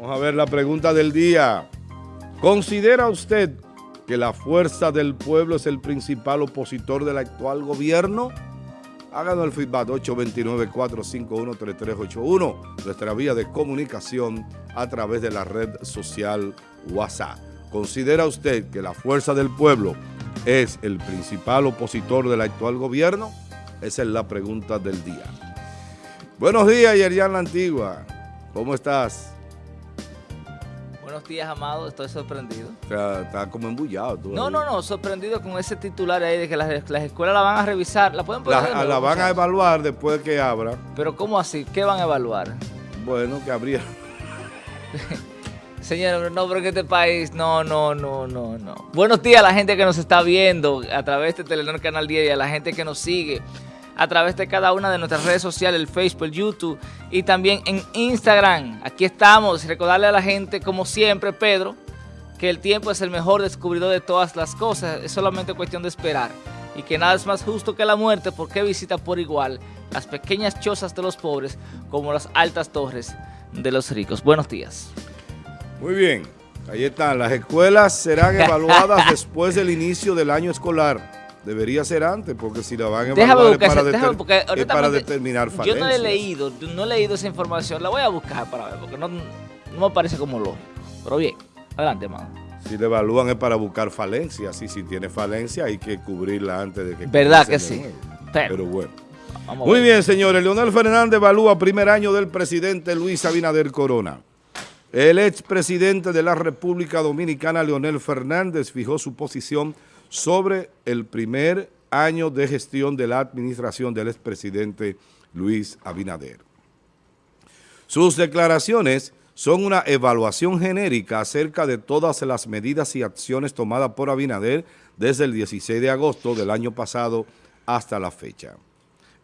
Vamos a ver la pregunta del día. ¿Considera usted que la fuerza del pueblo es el principal opositor del actual gobierno? Háganos el feedback 829-451-3381, nuestra vía de comunicación a través de la red social WhatsApp. ¿Considera usted que la fuerza del pueblo es el principal opositor del actual gobierno? Esa es la pregunta del día. Buenos días, Yerian La Antigua. ¿Cómo estás? Buenos días, Amado. Estoy sorprendido. Está, como embullado. Tú no, no, no. Sorprendido con ese titular ahí de que las, escuelas la van a revisar. ¿La pueden poner? La, la van a evaluar después de que abra. ¿Pero cómo así? ¿Qué van a evaluar? Bueno, que habría... Señor, no, porque este país, no, no, no, no, no. Buenos días a la gente que nos está viendo a través de Telenor Canal 10 y a la gente que nos sigue a través de cada una de nuestras redes sociales, el Facebook, el YouTube y también en Instagram. Aquí estamos, recordarle a la gente, como siempre, Pedro, que el tiempo es el mejor descubridor de todas las cosas, es solamente cuestión de esperar. Y que nada es más justo que la muerte, porque visita por igual las pequeñas chozas de los pobres como las altas torres de los ricos. Buenos días. Muy bien, ahí están. Las escuelas serán evaluadas después del inicio del año escolar. Debería ser antes, porque si la van a evaluar para, para determinar falencia. Yo no he leído, no he leído esa información. La voy a buscar para ver, porque no, me parece como lógico. Pero bien, adelante, hermano. Si le evalúan es para buscar falencias. Y si tiene falencia hay que cubrirla antes de que... ¿Verdad que sí? Pero, bueno. Muy bien, señores. Leonel Fernández evalúa primer año del presidente Luis Abinader Corona. El expresidente de la República Dominicana, Leonel Fernández, fijó su posición sobre el primer año de gestión de la administración del expresidente Luis Abinader. Sus declaraciones son una evaluación genérica acerca de todas las medidas y acciones tomadas por Abinader desde el 16 de agosto del año pasado hasta la fecha.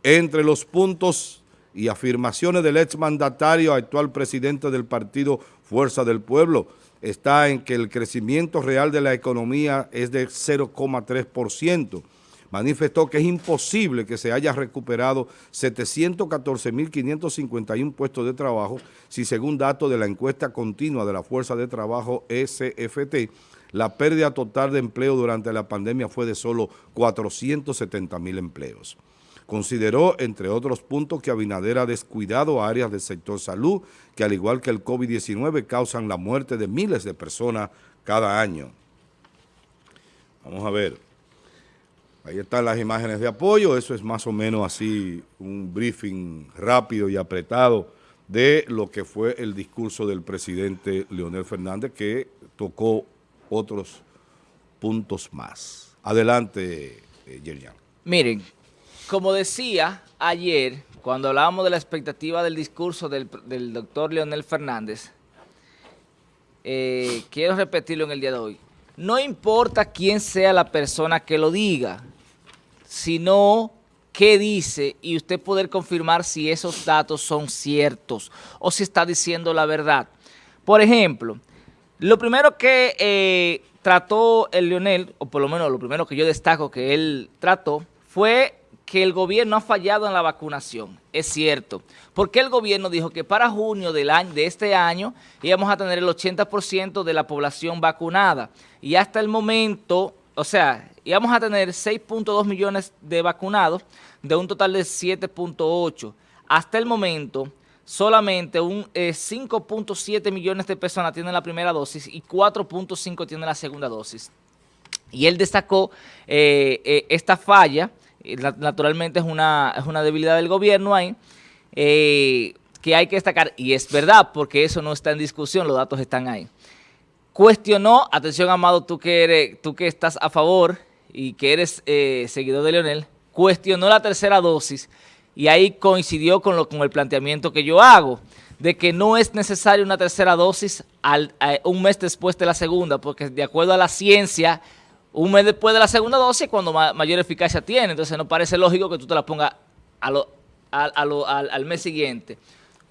Entre los puntos y afirmaciones del exmandatario actual presidente del partido Fuerza del Pueblo, está en que el crecimiento real de la economía es de 0,3%. Manifestó que es imposible que se haya recuperado 714.551 puestos de trabajo si según datos de la encuesta continua de la Fuerza de Trabajo SFT, la pérdida total de empleo durante la pandemia fue de solo 470.000 empleos. Consideró, entre otros puntos, que Abinader ha descuidado áreas del sector salud que, al igual que el COVID-19, causan la muerte de miles de personas cada año. Vamos a ver. Ahí están las imágenes de apoyo. Eso es más o menos así un briefing rápido y apretado de lo que fue el discurso del presidente Leonel Fernández, que tocó otros puntos más. Adelante, eh, Yerian. Miren, como decía ayer, cuando hablábamos de la expectativa del discurso del, doctor Leonel Fernández, eh, quiero repetirlo en el día de hoy. No importa quién sea la persona que lo diga, sino qué dice y usted poder confirmar si esos datos son ciertos o si está diciendo la verdad. Por ejemplo, lo primero que eh, trató el Leonel, o por lo menos lo primero que yo destaco que él trató, fue que el gobierno ha fallado en la vacunación. Es cierto, porque el gobierno dijo que para junio del año, de este año íbamos a tener el 80% de la población vacunada. Y hasta el momento, o sea, íbamos a tener 6.2 millones de vacunados de un total de 7.8. Hasta el momento, solamente un 5.7 eh, millones de personas tienen la primera dosis y 4.5 tienen la segunda dosis. Y él destacó eh, eh, esta falla naturalmente es una, es una debilidad del gobierno ahí, eh, que hay que destacar, y es verdad, porque eso no está en discusión, los datos están ahí. Cuestionó, atención Amado, tú que, eres, tú que estás a favor y que eres eh, seguidor de Leonel, cuestionó la tercera dosis y ahí coincidió con, lo, con el planteamiento que yo hago, de que no es necesaria una tercera dosis al, un mes después de la segunda, porque de acuerdo a la ciencia, un mes después de la segunda dosis cuando mayor eficacia tiene. Entonces no parece lógico que tú te la pongas al, mes siguiente.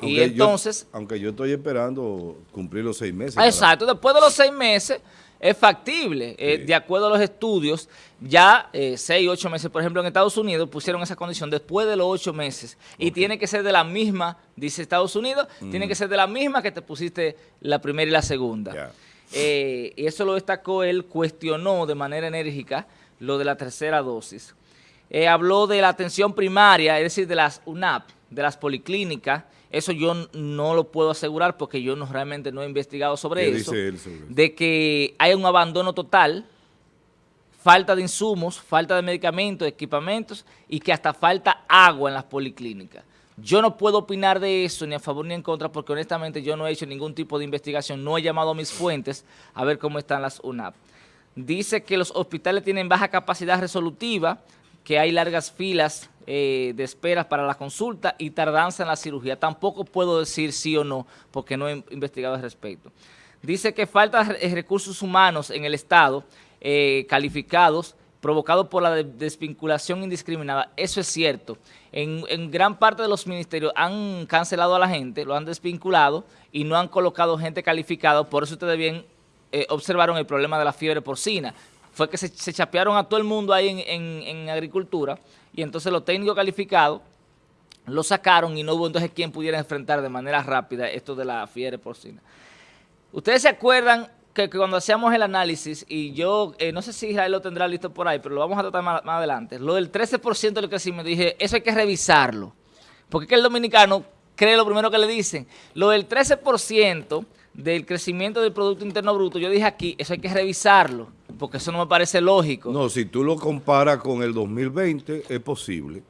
y entonces... aunque yo estoy esperando cumplir los seis meses. Exacto, después de los seis meses es factible. Eh, de acuerdo a los estudios, ya eh, seis, ocho meses, por ejemplo, en Estados Unidos pusieron esa condición después de los ocho meses. Y tiene que ser de la misma, dice Estados Unidos, tiene que ser de la misma que te pusiste la primera y la segunda. Eh, y eso lo destacó él, cuestionó de manera enérgica lo de la tercera dosis. habló de la atención primaria, es decir, de las UNAP, de las policlínicas, eso yo no lo puedo asegurar porque yo no realmente no he investigado sobre eso. De que hay un abandono total, falta de insumos, falta de medicamentos, equipamientos y que hasta falta agua en las policlínicas. Yo no puedo opinar de eso ni a favor ni en contra porque honestamente yo no he hecho ningún tipo de investigación, no he llamado a mis fuentes a ver cómo están las UNAP. Dice que los hospitales tienen baja capacidad resolutiva, que hay largas filas eh, de esperas para la consulta y tardanza en la cirugía. Tampoco puedo decir sí o no, porque no he investigado al respecto. Dice que falta recursos humanos en el Estado eh, calificados, provocado por la desvinculación indiscriminada. Eso es cierto. En, en, gran parte de los ministerios han cancelado a la gente, lo han desvinculado y no han colocado gente calificada. Por eso ustedes bien eh, observaron el problema de la fiebre porcina fue que se, chapearon a todo el mundo ahí en, agricultura y entonces los técnicos calificados lo sacaron y no hubo entonces quien pudiera enfrentar de manera rápida esto de la fiebre porcina. Ustedes se acuerdan que, cuando hacíamos el análisis, y yo eh, no sé si Israel lo tendrá listo por ahí, pero lo vamos a tratar más, adelante, lo del 13% del crecimiento, dije, eso hay que revisarlo, porque es que el dominicano cree lo primero que le dicen. Lo del 13% del crecimiento del Producto Interno Bruto, yo dije aquí, eso hay que revisarlo porque eso no me parece lógico. No, si tú lo comparas con el 2020, es posible.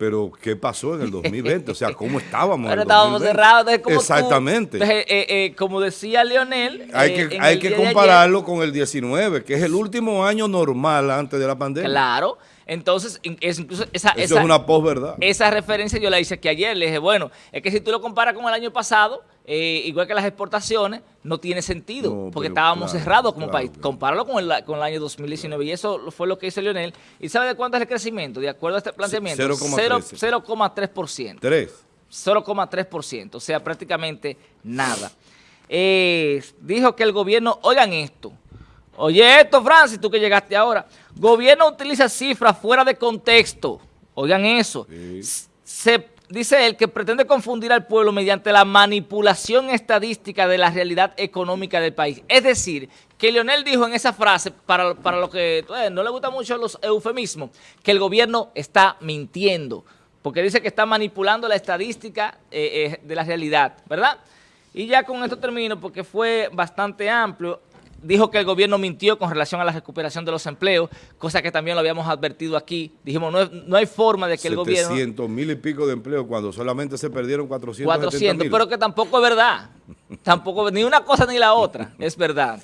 Pero, ¿qué pasó en el 2020? O sea, ¿cómo estábamos Pero estábamos cerrados. Como Exactamente. Eh, eh, eh, como decía Leonel... Hay que, hay que compararlo con el 19, que es el último año normal antes de la pandemia. Claro. Entonces, incluso esa, Eso es una posverdad. Esa referencia yo la hice aquí ayer. Le dije, bueno, es que si tú lo comparas con el año pasado, eh, igual que las exportaciones, no tiene sentido, porque estábamos cerrados como país. Compáralo con el, con el año 2019 y eso fue lo que hizo Leonel. ¿Y sabe de cuánto es el crecimiento? De acuerdo a este planteamiento, 0,3%. 3. 0,3%, o sea, prácticamente nada. Eh, dijo que el gobierno, oigan esto, oye esto, Francis, tú que llegaste ahora, gobierno utiliza cifras fuera de contexto, oigan eso, se dice él que pretende confundir al pueblo mediante la manipulación estadística de la realidad económica del país. Es decir, que Leonel dijo en esa frase, para, lo que eh, no le gustan mucho los eufemismos, que el gobierno está mintiendo, porque dice que está manipulando la estadística eh, eh, de la realidad, ¿verdad? Y ya con esto termino porque fue bastante amplio dijo que el gobierno mintió con relación a la recuperación de los empleos, cosa que también lo habíamos advertido aquí. Dijimos, no, no hay forma de que el gobierno... 700 mil y pico de empleos cuando solamente se perdieron 400 400, pero que tampoco es verdad. Tampoco, ni una cosa ni la otra, es verdad.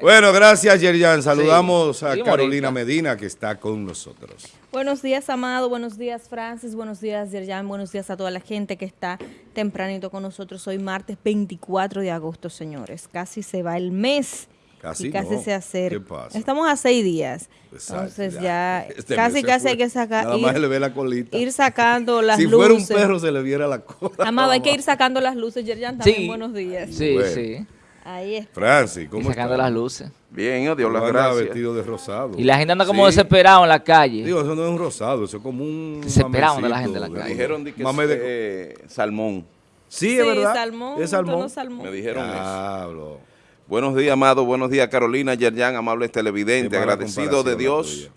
Bueno, gracias Yerian. Saludamos a Carolina Medina que está con nosotros. Buenos días, Amado. Buenos días, Francis. Buenos días, Yerjan. Buenos días a toda la gente que está tempranito con nosotros. Hoy martes 24 de agosto, señores. Casi se va el mes. Casi, y casi se acerca. ¿Qué pasa? Estamos a seis días. Entonces ya, este casi casi hay que sacar. Nada más le ve la colita. Ir sacando las luces. Si fuera un perro se le viera la cola. Amado, hay que ir sacando las luces. Yerjan, también buenos días. Sí, sí. Ahí está. Francis, ¿cómo sacando las luces. Bien, oh, Dios las gracias. vestido de rosado. Y la gente anda como desesperado en la calle. Digo, eso no es un rosado, eso es como un Desesperado de la gente en la calle. Me dijeron que es eh, salmón. Sí, es verdad. Salmón, es salmón. Me dijeron eso. Buenos días, amado. Buenos días, Carolina, Yerjan, amables televidentes. Agradecido de Dios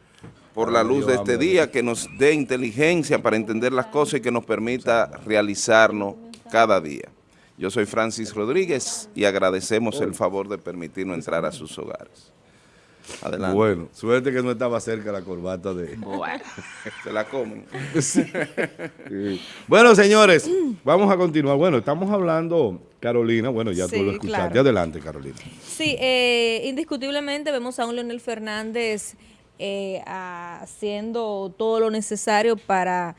por la luz de este día, que nos dé inteligencia para entender las cosas y que nos permita realizarnos cada día. Yo soy Francis Rodríguez y agradecemos el favor de permitirnos entrar a sus hogares. Adelante. Bueno, suerte que no estaba cerca la corbata de... Bueno, se la comen. Bueno, señores, vamos a continuar. Bueno, estamos hablando, Carolina, bueno, ya tú lo escuchaste. Adelante, Carolina. Sí, eh, indiscutiblemente vemos a un Leonel Fernández eh, haciendo todo lo necesario para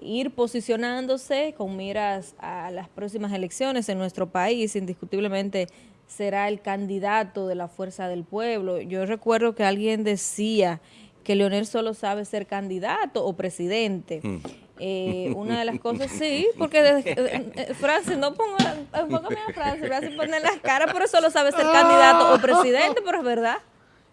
ir posicionándose con miras a las próximas elecciones en nuestro país, indiscutiblemente será el candidato de la fuerza del pueblo. Yo recuerdo que alguien decía que Leonel solo sabe ser candidato o presidente. Mm. Eh, una de las cosas, sí, porque eh, eh, Francis, no ponga, enfócame a Francis, Francis pone las caras, pero solo sabe ser candidato o presidente, pero es verdad.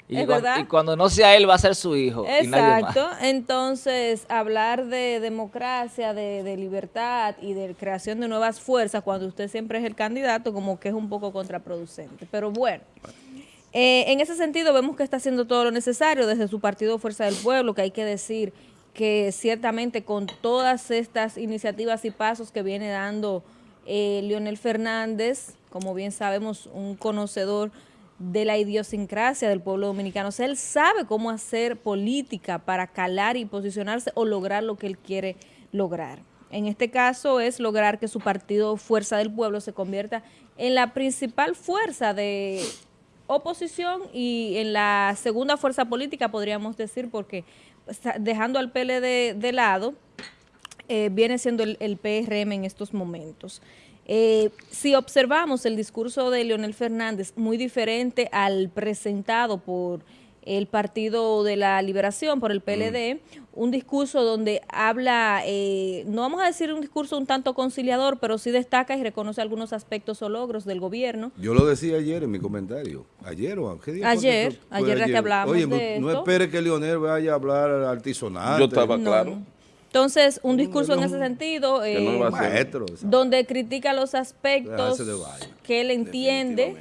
Y, ¿Es verdad? y cuando no sea él, va a ser su hijo. Exacto. Entonces, hablar de democracia, de, de, libertad y de creación de nuevas fuerzas, cuando usted siempre es el candidato, como que es un poco contraproducente. Pero bueno, eh, en ese sentido, vemos que está haciendo todo lo necesario desde su partido Fuerza del Pueblo, que hay que decir que ciertamente con todas estas iniciativas y pasos que viene dando eh, Leonel Fernández, como bien sabemos, un conocedor de la idiosincrasia del pueblo dominicano. O sea, él sabe cómo hacer política para calar y posicionarse o lograr lo que él quiere lograr. En este caso es lograr que su partido Fuerza del Pueblo se convierta en la principal fuerza de oposición y en la segunda fuerza política, podríamos decir, porque dejando al PLD de lado, eh, viene siendo el, el, PRM en estos momentos. Eh, si observamos el discurso de Leonel Fernández, muy diferente al presentado por el Partido de la Liberación, por el PLD, mm. un discurso donde habla, eh, no vamos a decir un discurso un tanto conciliador, pero sí destaca y reconoce algunos aspectos o logros del gobierno. Yo lo decía ayer en mi comentario, ayer o ¿qué día Ayer, ayer, ya que hablamos Oye, de no, espere que Leonel vaya a hablar artisonal. Yo estaba claro. Entonces, un discurso en ese sentido, eh, donde critica los aspectos que él entiende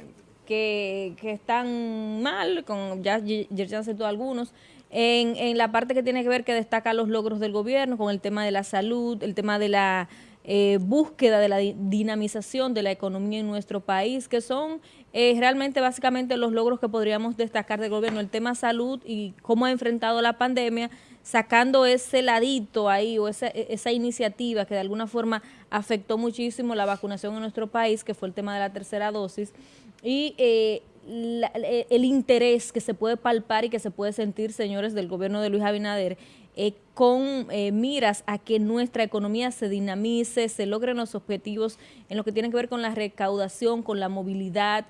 que, que están mal, con ya Yerjan citó algunos, en, en la parte que tiene que ver que destaca los logros del gobierno, con el tema de la salud, el tema de la eh, búsqueda de la dinamización de la economía en nuestro país, que son eh, realmente básicamente los logros que podríamos destacar del gobierno, el tema salud y cómo ha enfrentado la pandemia, sacando ese ladito ahí o esa, e, esa iniciativa que de alguna forma afectó muchísimo la vacunación en nuestro país, que fue el tema de la tercera dosis, y eh, eh, el interés que se puede palpar y que se puede sentir, señores del gobierno de Luis Abinader, eh, con miras a que nuestra economía se dinamice, se logren los objetivos en lo que tiene que ver con la recaudación, con la movilidad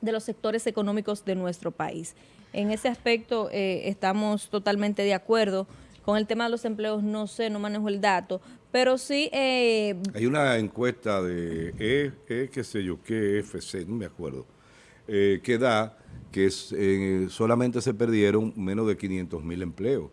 de los sectores económicos de nuestro país. En ese aspecto estamos totalmente de acuerdo. Con el tema de los empleos no sé, no manejo el dato, pero sí... Eh, Hay una encuesta de E, e, qué sé yo, qué FC, no me acuerdo, eh, que da que eh, solamente se perdieron menos de 500 mil empleos.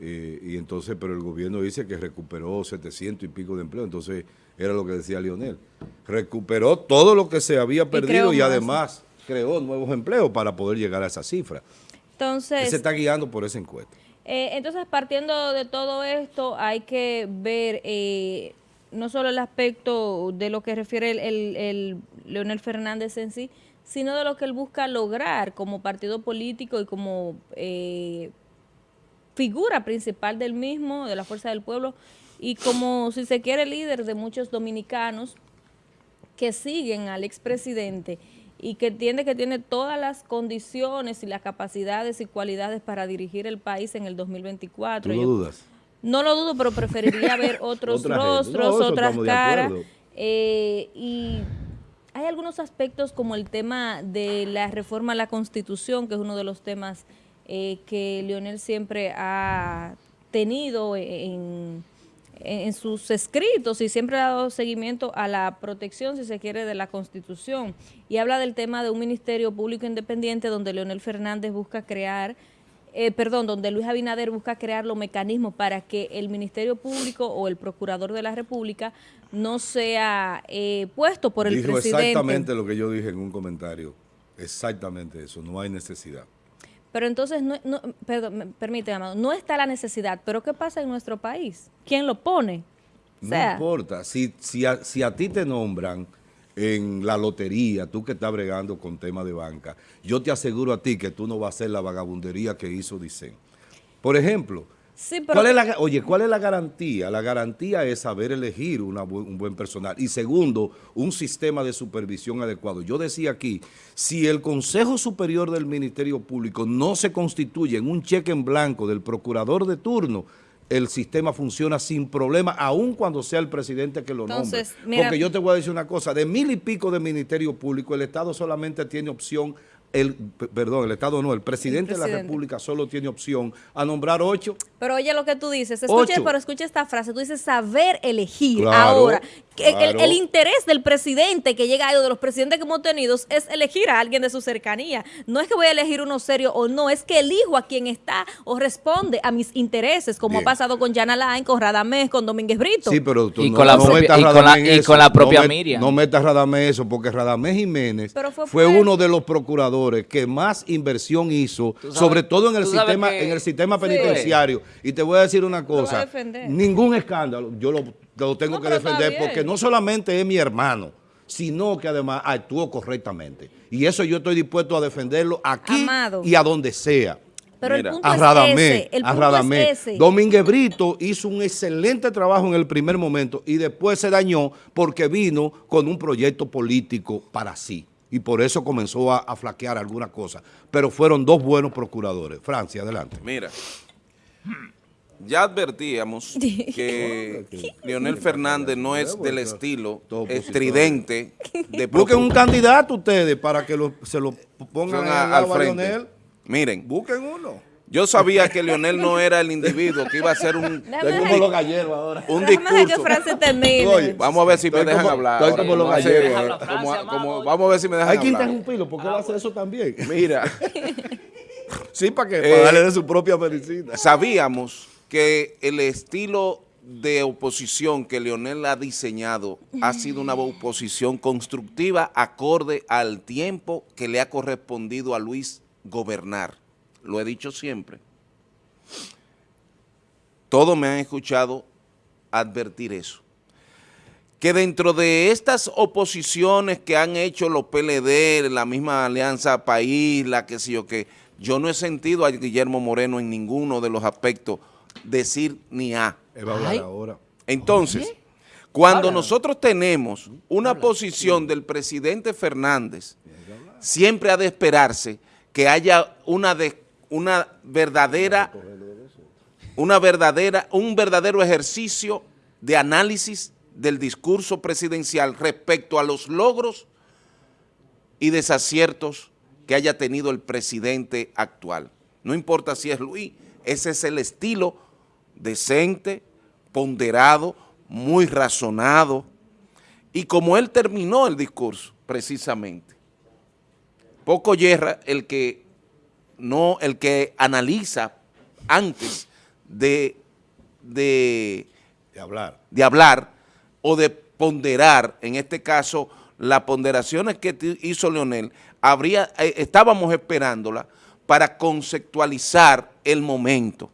Eh, y entonces, pero el gobierno dice que recuperó 700 y pico de empleos, entonces era lo que decía Lionel. Recuperó todo lo que se había perdido y, además creó nuevos empleos para poder llegar a esa cifra. Entonces... se está guiando por esa encuesta. Eh, entonces, partiendo de todo esto, hay que ver eh, no solo el aspecto de lo que refiere el, Leonel Fernández en sí, sino de lo que él busca lograr como partido político y como eh, figura principal del mismo, de la Fuerza del Pueblo, y como, si se quiere, líder de muchos dominicanos que siguen al expresidente y que entiende que tiene todas las condiciones y las capacidades y cualidades para dirigir el país en el 2024. ¿Tú lo dudas? No lo dudo, pero preferiría ver otros rostros, otras caras. Eh, y hay algunos aspectos como el tema de la reforma a la Constitución, que es uno de los temas eh, que Leonel siempre ha tenido en en sus escritos y siempre ha dado seguimiento a la protección, si se quiere, de la Constitución. Y habla del tema de un Ministerio Público Independiente donde Leonel Fernández busca crear, eh, perdón, donde Luis Abinader busca crear los mecanismos para que el Ministerio Público o el Procurador de la República no sea eh, puesto por el Dijo presidente. exactamente lo que yo dije en un comentario. Exactamente eso, no hay necesidad. Pero entonces, no, no, perdón, permíteme, Amado, no está la necesidad, pero ¿qué pasa en nuestro país? ¿Quién lo pone? no importa, si, si, a, si a ti te nombran en la lotería, tú que estás bregando con temas de banca, yo te aseguro a ti que tú no vas a hacer la vagabundería que hizo Dicen. Por ejemplo, ¿Cuál es la, oye, ¿cuál es la garantía? La garantía es saber elegir un buen personal. Y segundo, un sistema de supervisión adecuado. Yo decía aquí, si el Consejo Superior del Ministerio Público no se constituye en un cheque en blanco del procurador de turno, el sistema funciona sin problema, aun cuando sea el presidente que lo nombre. Porque yo te voy a decir una cosa, de mil y pico de Ministerio Público, el Estado solamente tiene opción el, perdón, el Estado no, el presidente, de la República solo tiene opción a nombrar ocho. Pero oye lo que tú dices, escuche, pero escucha esta frase, tú dices saber elegir. Ahora, el, interés del presidente que llega a de los presidentes que hemos tenido es elegir a alguien de su cercanía. No es que voy a elegir uno serio o no, es que elijo a quien está o responde a mis intereses, como ha pasado con Jan Alain, con Radamés, con Domínguez Brito. Sí, pero tú y, no, con, la propia, y, con, la, y con la propia Miriam. No metas Radamés eso, porque Radamés Jiménez fue uno de los procuradores que más inversión hizo, sobre todo en el sistema, en el sistema penitenciario. Y te voy a decir una cosa, ningún escándalo, yo lo, tengo que defender porque no solamente es mi hermano, sino que además actuó correctamente. Y eso yo estoy dispuesto a defenderlo aquí y a donde sea. Pero el punto a Radamé, es ese. a ese. Domínguez Brito hizo un excelente trabajo en el primer momento y después se dañó porque vino con un proyecto político para sí y por eso comenzó a, flaquear alguna cosa. Pero fueron dos buenos procuradores. Francia, adelante. Mira, ya advertíamos que Leonel Fernández no es del estilo estridente. De Busquen un candidato ustedes para que se lo pongan al frente. Miren. Busquen uno. Yo sabía que Leonel no era el individuo que iba a hacer un, como los galleros ahora. un discurso. vamos a ver si me dejan hablar. Estoy como los galleros. vamos a ver si me dejan hablar. Hay que interrumpirlo porque él hace eso también. Mira. sí, para que para darle de su propia medicina. Sabíamos que el estilo de oposición que Leonel ha diseñado ha sido una oposición constructiva acorde al tiempo que le ha correspondido a Luis gobernar lo he dicho siempre, todos me han escuchado advertir eso. Que dentro de estas oposiciones que han hecho los PLD, la misma Alianza País, la que sé yo que, yo no he sentido a Guillermo Moreno en ninguno de los aspectos decir ni a. ahora. Entonces, cuando nosotros tenemos una posición del presidente Fernández, siempre ha de esperarse que haya una de una verdadera, una verdadera, un verdadero ejercicio de análisis del discurso presidencial respecto a los logros y desaciertos que haya tenido el presidente actual. No importa si es Luis, ese es el estilo decente, ponderado, muy razonado, y como él terminó el discurso, precisamente, poco yerra el que no el que analiza antes de, de, hablar. de hablar o de ponderar, en este caso, las ponderaciones que hizo Leonel, habría, eh, estábamos esperándola para conceptualizar el momento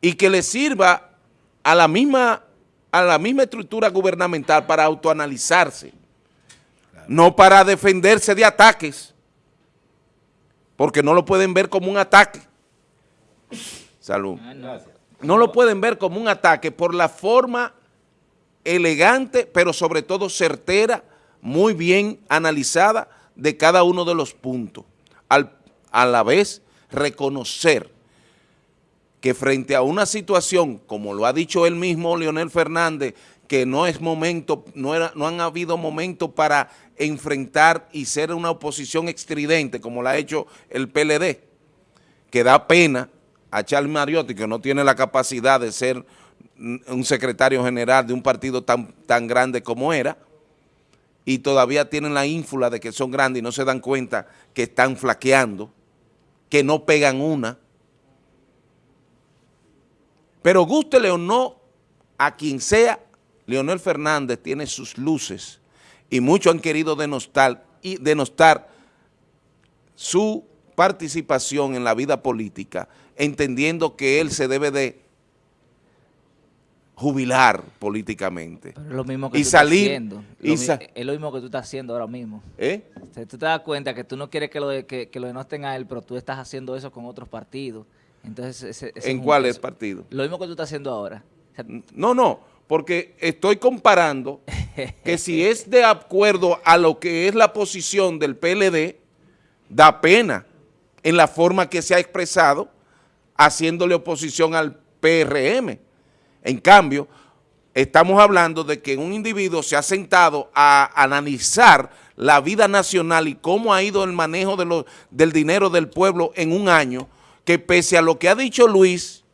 y que le sirva a la misma, a la misma estructura gubernamental para autoanalizarse, no para defenderse de ataques porque no lo pueden ver como un ataque. Salud. No lo pueden ver como un ataque por la forma elegante, pero sobre todo certera, muy bien analizada de cada uno de los puntos. A la vez, reconocer que frente a una situación, como lo ha dicho él mismo, Leonel Fernández, que no es momento, no, era, no han habido momentos para enfrentar y ser una oposición extridente como la ha hecho el PLD, que da pena a Charles Mariotti, que no tiene la capacidad de ser un secretario general de un partido tan, tan grande como era, y todavía tienen la ínfula de que son grandes y no se dan cuenta que están flaqueando, que no pegan una. Pero gústele o no a quien sea, Leonel Fernández tiene sus luces y muchos han querido denostar, y denostar su participación en la vida política, entendiendo que él se debe de jubilar políticamente. es lo mismo que y tú salir, estás haciendo. es lo mismo que tú estás haciendo ahora mismo. ¿Eh? tú te das cuenta que tú no quieres que lo, de, que, lo denosten a él, pero tú estás haciendo eso con otros partidos. Entonces, ¿En cuáles partidos? Lo mismo que tú estás haciendo ahora. no, no porque estoy comparando que si es de acuerdo a lo que es la posición del PLD, da pena en la forma que se ha expresado haciéndole oposición al PRM. En cambio, estamos hablando de que un individuo se ha sentado a analizar la vida nacional y cómo ha ido el manejo del dinero del pueblo en un año, que pese a lo que ha dicho Luis,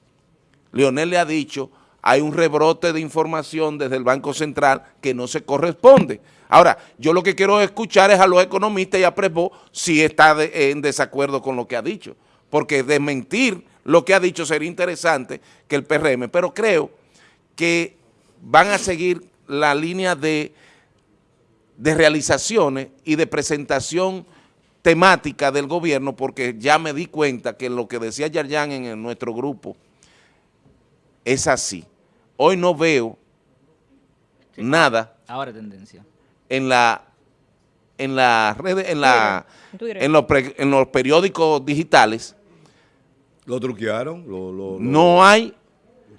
Leonel le ha dicho, hay un rebrote de información desde el Banco Central que no se corresponde. Ahora, yo lo que quiero escuchar es a los economistas y a Prepo si está en desacuerdo con lo que ha dicho, porque desmentir lo que ha dicho sería interesante que el PRM, pero creo que van a seguir la línea de, de realizaciones y de presentación temática del gobierno, porque ya me di cuenta que lo que decía Yarjan en nuestro grupo es así. Hoy no veo nada. Ahora tendencia en la en la redes, en la en los, en los periódicos digitales. Lo truquearon. no hay.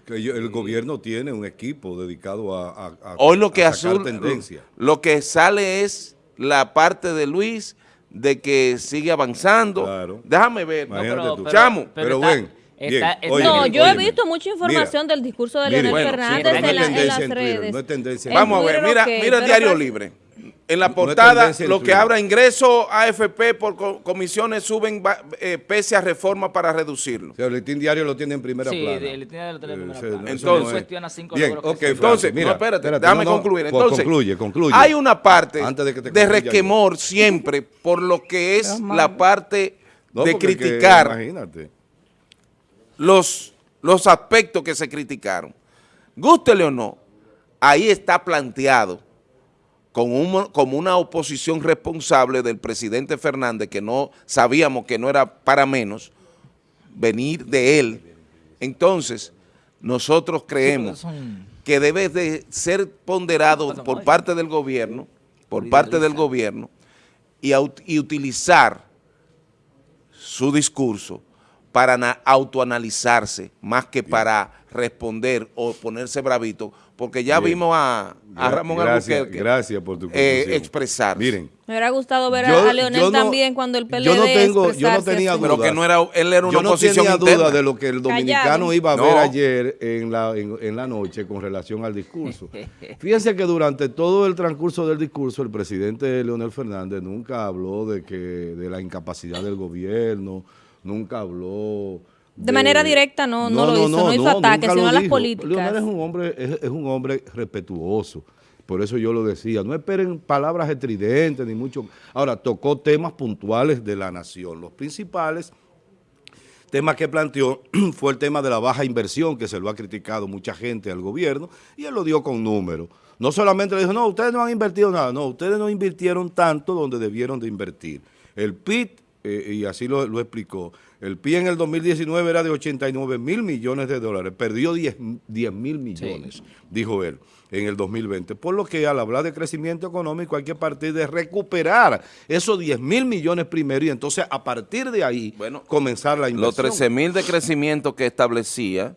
Que el gobierno tiene un equipo dedicado a, hoy lo que tendencia. Lo que sale es la parte de Luis de que sigue avanzando. Déjame ver. No, pero, pero, ven no, yo he visto mucha información del discurso de Leonel Fernández en, las redes. Vamos a ver, mira, mira el Diario Libre. En la portada, lo que abra ingreso AFP por comisiones suben eh, pese a reforma para reducirlo. el listín diario lo tiene en primera sí, plana. Sí, el listín diario lo tiene en primera plana. Entonces, cuestiona cinco bien, okay, entonces, mira, espérate, déjame concluir. Pues entonces, concluye, concluye. Hay una parte de, resquemor siempre por lo que es la parte de criticar. imagínate los, los aspectos que se criticaron. Gústele o no, ahí está planteado como una oposición responsable del presidente Fernández, que no sabíamos que no era para menos, venir de él. Entonces, nosotros creemos que debe de ser ponderado por parte del gobierno, por parte del gobierno, y, y utilizar su discurso para autoanalizarse más que para responder o ponerse bravito, porque ya vimos a, Ramón gracias, gracias por tu eh, expresar. Miren. Me hubiera gustado ver a Leonel también cuando el PLD yo no tengo, Yo no tenía duda. Pero que no era, él era una yo no tenía duda de lo que el dominicano iba a ver ayer en la, en, la noche con relación al discurso. Fíjense que durante todo el transcurso del discurso el presidente Leonel Fernández nunca habló de, que, de la incapacidad del gobierno, nunca habló... De, manera directa no, no, lo hizo, no, hizo ataques, sino a las políticas. Leonel es un hombre, es, un hombre respetuoso. Por eso yo lo decía, no esperen palabras estridentes ni mucho. Ahora, tocó temas puntuales de la nación. Los principales temas que planteó fue el tema de la baja inversión, que se lo ha criticado mucha gente al gobierno, y él lo dio con números. No solamente le dijo, no, ustedes no han invertido nada. No, ustedes no invirtieron tanto donde debieron de invertir. El PIB eh, y así lo, explicó, el PIB en el 2019 era de 89 mil millones de dólares, perdió 10 mil millones, dijo él, en el 2020. Por lo que al hablar de crecimiento económico hay que partir de recuperar esos 10 mil millones primero y entonces a partir de ahí comenzar la inversión. Los 13 mil de crecimiento que establecía,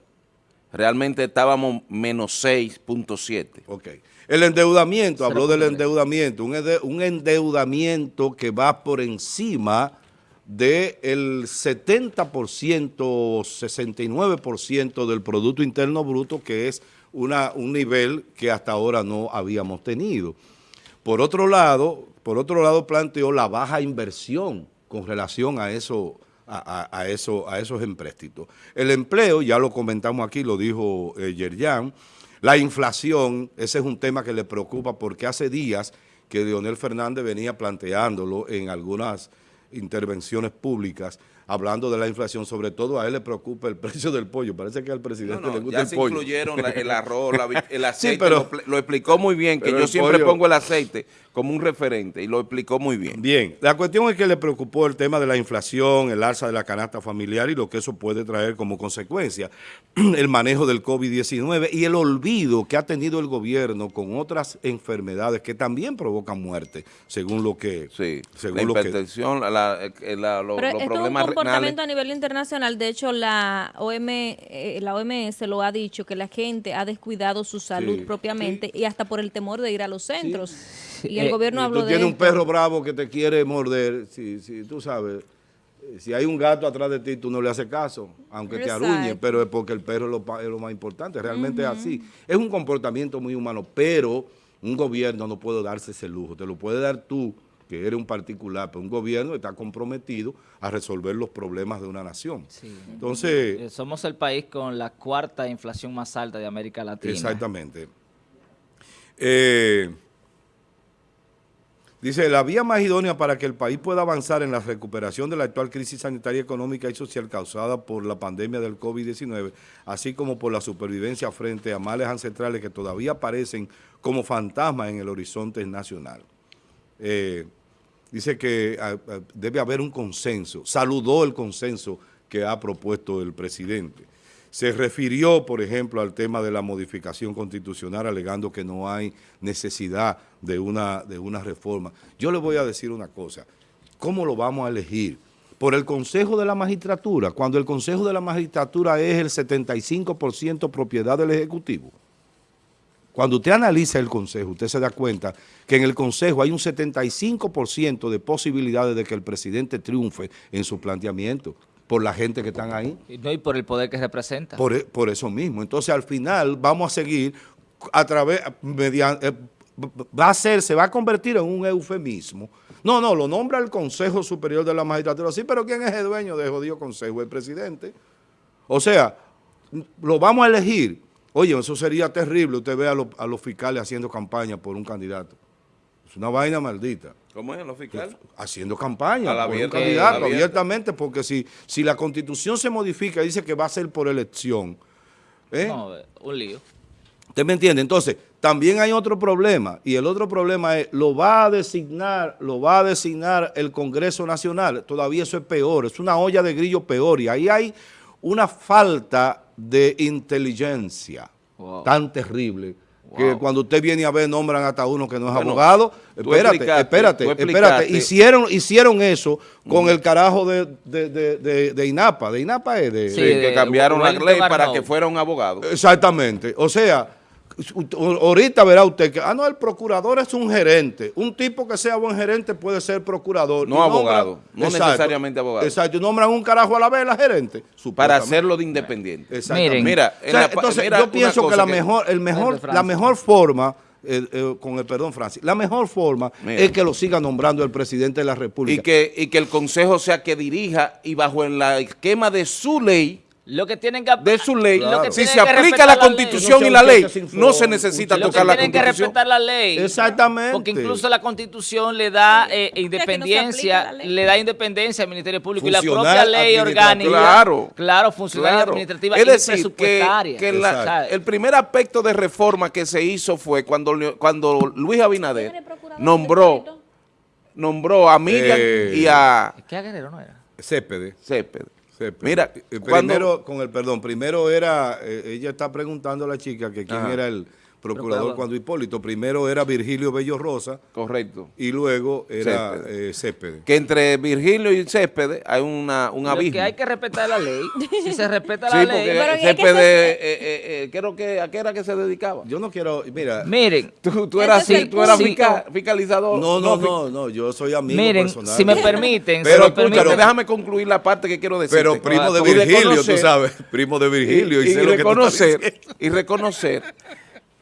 realmente estábamos menos 6.7. Ok. El endeudamiento, habló del endeudamiento, un endeudamiento que va por encima del 70% o 69% del Producto Interno Bruto, que es una, un nivel que hasta ahora no habíamos tenido. Por otro lado, por otro lado planteó la baja inversión con relación a eso, a, eso, a esos empréstitos. El empleo, ya lo comentamos aquí, lo dijo eh, Yerjan, la inflación, ese es un tema que le preocupa porque hace días que Leonel Fernández venía planteándolo en algunas intervenciones públicas hablando de la inflación, sobre todo a él le preocupa el precio del pollo. Parece que al presidente le gusta el se pollo. incluyeron el arroz, el aceite, pero, lo, explicó muy bien, que yo siempre pongo el aceite como un referente y lo explicó muy bien. Bien, la cuestión es que le preocupó el tema de la inflación, el alza de la canasta familiar y lo que eso puede traer como consecuencia, el manejo del COVID-19 y el olvido que ha tenido el gobierno con otras enfermedades que también provocan muerte, según lo que... Sí, según la hipertensión, la, eh, la, los problemas comportamiento a nivel internacional. De hecho, la, OM, eh, la OMS lo ha dicho, que la gente ha descuidado su salud propiamente y hasta por el temor de ir a los centros. Y el eh, gobierno habló tú de tienes un perro bravo que te quiere morder, si, si tú sabes eh, si hay un gato atrás de ti, tú no le haces caso, aunque te aruñe, pero es porque el perro es lo, más importante, realmente es así. Es un comportamiento muy humano, pero un gobierno no puede darse ese lujo, te lo puede dar tú que eres un particular, pero un gobierno está comprometido a resolver los problemas de una nación. Entonces... Eh, somos el país con la cuarta inflación más alta de América Latina. Exactamente. Eh, Dice, la vía más idónea para que el país pueda avanzar en la recuperación de la actual crisis sanitaria, económica y social causada por la pandemia del COVID-19, así como por la supervivencia frente a males ancestrales que todavía aparecen como fantasmas en el horizonte nacional. Eh, dice que ah, ah, debe haber un consenso, saludó el consenso que ha propuesto el presidente. Se refirió, por ejemplo, al tema de la modificación constitucional, alegando que no hay necesidad de una, de una reforma. Yo le voy a decir una cosa, ¿cómo lo vamos a elegir? Por el Consejo de la Magistratura, cuando el Consejo de la Magistratura es el 75% propiedad del Ejecutivo. Cuando usted analiza el Consejo, usted se da cuenta que en el Consejo hay un 75% de posibilidades de que el presidente triunfe en su planteamiento por la gente que están ahí. Y no, y por el poder que representa. Por, e, por eso mismo. Entonces, al final, vamos a seguir a través, mediante, eh, va a ser, se va a convertir en un eufemismo. No, no, lo nombra el Consejo Superior de la Magistratura. Sí, pero ¿quién es el dueño de jodido consejo? El presidente. O sea, lo vamos a elegir. Oye, eso sería terrible. Usted ve a, a los fiscales haciendo campaña por un candidato. Es una vaina maldita. ¿Cómo es los fiscales? Haciendo campaña por un candidato abiertamente, porque si, si la constitución se modifica, dice que va a ser por elección. ¿eh? No, un lío. ¿Usted me entiende? Entonces, también hay otro problema, y el otro problema es, lo va a designar, lo va a designar el Congreso Nacional, todavía eso es peor, es una olla de grillo peor, y ahí hay una falta de inteligencia tan terrible que cuando usted viene a ver nombran hasta uno que no es abogado. Espérate, espérate, espérate. Hicieron, hicieron eso con el carajo de, de, INAPA. De INAPA es de... Sí, que cambiaron la ley para que fuera un abogado. Exactamente. O sea, ahorita verá usted que, ah, no, el procurador es un gerente. Un tipo que sea buen gerente puede ser procurador. No abogado, no necesariamente abogado. Exacto, nombran un carajo a la vela gerente. Para hacerlo de independiente. Exacto. Mira, entonces yo pienso que la mejor, el mejor, la mejor forma... Eh, eh, con el perdón, Francis, la mejor forma es que lo siga nombrando el presidente de la República. Y que, y que el Consejo sea que dirija y bajo el esquema de su ley lo que tienen que de su ley, si se aplica la constitución y la ley, no se necesita tocar la constitución. Tienen que respetar la ley. Exactamente. Porque incluso la constitución le da eh, independencia, le da independencia al Ministerio Público y la propia ley orgánica. Claro. Claro, funcional administrativa es decir, Que, el primer aspecto de reforma que se hizo fue cuando, cuando Luis Abinader nombró, nombró a Miriam eh, y a... ¿Qué Guerrero no era? Cépede. Mira, primero, con el perdón, primero era, eh, ella está preguntando a la chica que quién era el, procurador cuando Hipólito. Primero era Virgilio Bello Rosa. Correcto. Y luego era Céspedes. Eh, que entre Virgilio y Céspedes hay una, un abismo. que hay que respetar la ley. si se respeta la ley. Pero Céspedes, eh, eh, creo que, ¿a qué era que se dedicaba? Yo no quiero, mira. Miren. Tú, tú eras, así, tú eras fiscalizador. No, no, no, no, yo soy amigo Miren, personal. si me permiten. pero, pero, déjame concluir la parte que quiero decir. Pero primo de Virgilio, tú sabes. Primo de Virgilio. Y, y, reconocer, y reconocer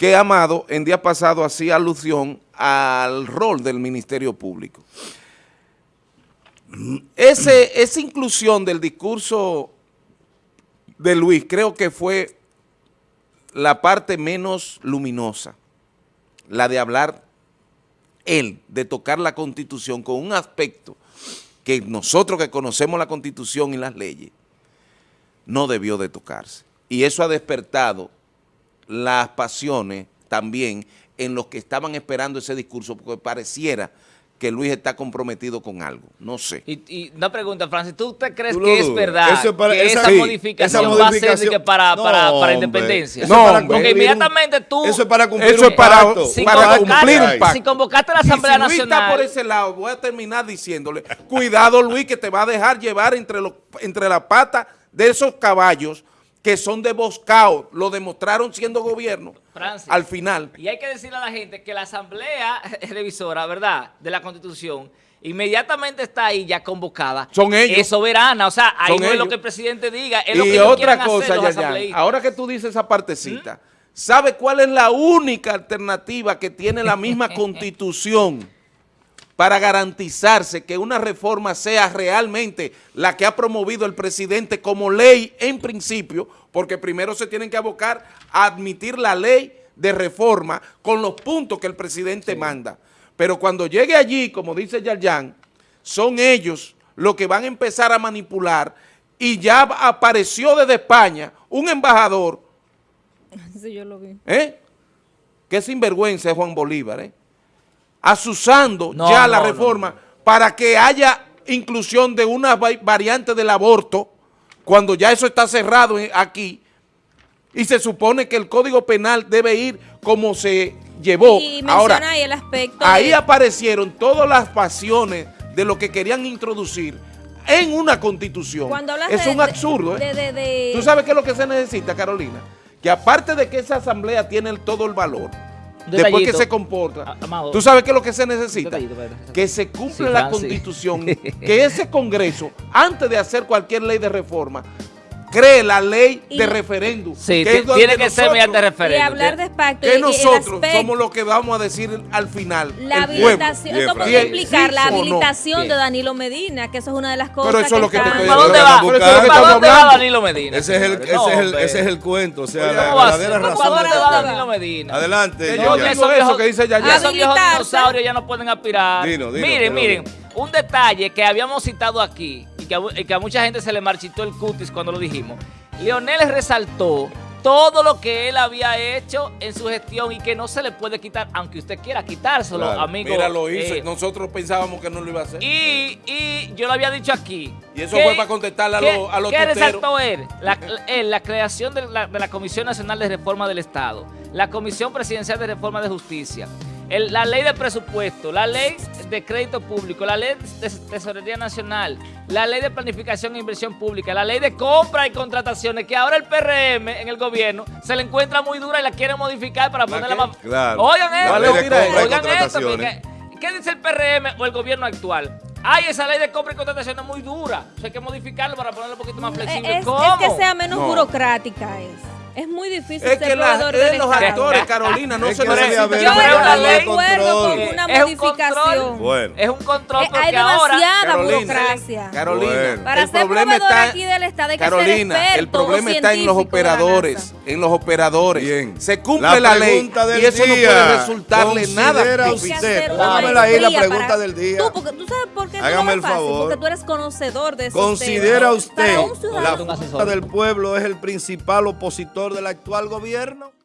que Amado en día pasado hacía alusión al rol del Ministerio Público. Ese, esa inclusión del discurso de Luis creo que fue la parte menos luminosa, la de hablar él, de tocar la Constitución con un aspecto que nosotros que conocemos la Constitución y las leyes, no debió de tocarse. Y eso ha despertado las pasiones también en los que estaban esperando ese discurso, porque pareciera que Luis está comprometido con algo, no sé. Y, una pregunta, Francis, ¿tú te crees que es verdad que esa, modificación va a ser para, para, para, independencia? No, porque inmediatamente tú... Eso es para cumplir eso es para, para cumplir un pacto. Si convocaste a la Asamblea y si Nacional... Luis está por ese lado, voy a terminar diciéndole, cuidado Luis, que te va a dejar llevar entre, los, entre la pata de esos caballos que son de Boscao, lo demostraron siendo gobierno al final. Y hay que decirle a la gente que la asamblea revisora, ¿verdad?, de la Constitución, inmediatamente está ahí ya convocada. Son ellos. Es soberana, o sea, ahí no es lo que el presidente diga, es lo y que otra cosa, ya, ahora que tú dices esa partecita, ¿Mm? ¿sabe cuál es la única alternativa que tiene la misma Constitución para garantizarse que una reforma sea realmente la que ha promovido el presidente como ley en principio, porque primero se tienen que abocar a admitir la ley de reforma con los puntos que el presidente manda. Pero cuando llegue allí, como dice Yarjan, son ellos los que van a empezar a manipular y ya apareció desde España un embajador Sí, yo lo vi. ¿eh? que sinvergüenza es Juan Bolívar, ¿eh? Asusando No, ya la no, reforma para que haya inclusión de una va- variante del aborto, cuando ya eso está cerrado en- aquí, y se supone que el Código Penal debe ir como se llevó. Y menciona Ahora, ahí el aspecto ahí de- aparecieron todas las pasiones de lo que querían introducir en una constitución. Cuando hablas es de- un de- absurdo, ¿eh? de- de- de- ¿Tú sabes qué es lo que se necesita, Carolina? Que aparte de que esa asamblea tiene el- todo el valor, después que se comporta, Amado. ¿tú sabes qué es lo que se necesita? Detallito. Que se cumpla Sí, la Francis. constitución, que ese congreso, antes de hacer cualquier ley de reforma, cree la ley Y- de referéndum. Sí, que tiene que ser nosotros- mediante y referéndum. hablar de pacto y- que y el nosotros aspecto- somos los que vamos a decir al final. La el habilitación, eso podría Bien, implicar sí la no. habilitación Bien. de Danilo Medina, que eso es una de las cosas Pero eso es lo que te estoy ¿Para dónde va? ¿Para dónde va. Danilo Medina? Ese es el, ese No, es el, ese es el cuento, o sea, Oye, la ¿Cómo va a ser? verdadera ¿Para razón. dónde de- va Danilo Medina? Adelante, Yo digo esos eso viejos- que dice Yayan. Esos viejos dinosaurios ya no pueden aspirar. Miren, miren, un detalle que habíamos citado aquí y que, a, y que a mucha gente se le marchitó el cutis cuando lo dijimos. Leonel resaltó todo lo que él había hecho en su gestión y que no se le puede quitar, aunque usted quiera quitárselo, Claro. amigo. Mira, lo hizo. eh, Nosotros pensábamos que no lo iba a hacer. y, y yo lo había dicho aquí. Y eso ¿Qué- fue para contestarle a los- a los ¿Qué resaltó él? La, él, la creación de la, de la Comisión Nacional de Reforma del Estado, la Comisión Presidencial de Reforma de Justicia, el- la ley de presupuesto, la ley de crédito público, la ley de tesorería nacional, la ley de planificación e inversión pública, la ley de compra y contrataciones, que ahora el PRM en el gobierno se le encuentra muy dura y la quiere modificar para ponerla qué? más... Claro. Oigan La esto, oigan esto, porque- ¿Qué dice el PRM o el gobierno actual? Ay, esa ley de compra y contratación es muy dura. O sea, hay que modificarlo para ponerlo un poquito más flexible. es, ¿Cómo? es que sea menos No. burocrática es. Es muy difícil Es ser que la- proveedor es del los Estado. actores, Carolina, no Es se haber Yo estoy de ley- acuerdo con una es un modificación. control. Bueno. Es un control porque hay demasiada Carolina, burocracia. Carolina, Bueno. Para el ser problema proveedor está, aquí del Estado hay que Carolina, el experto problema está en los la operadores, en los operadores. Bien. Se cumple la, ley pregunta del y eso no día. puede resultarle nada. Considera Hay que usted, póngamela ahí la pregunta del día. Tú, porque, ¿tú sabes por qué Hágame el favor. Porque tú eres conocedor de esos ¿Considera usted un la Un. Fuerza del Pueblo es el principal opositor del actual gobierno?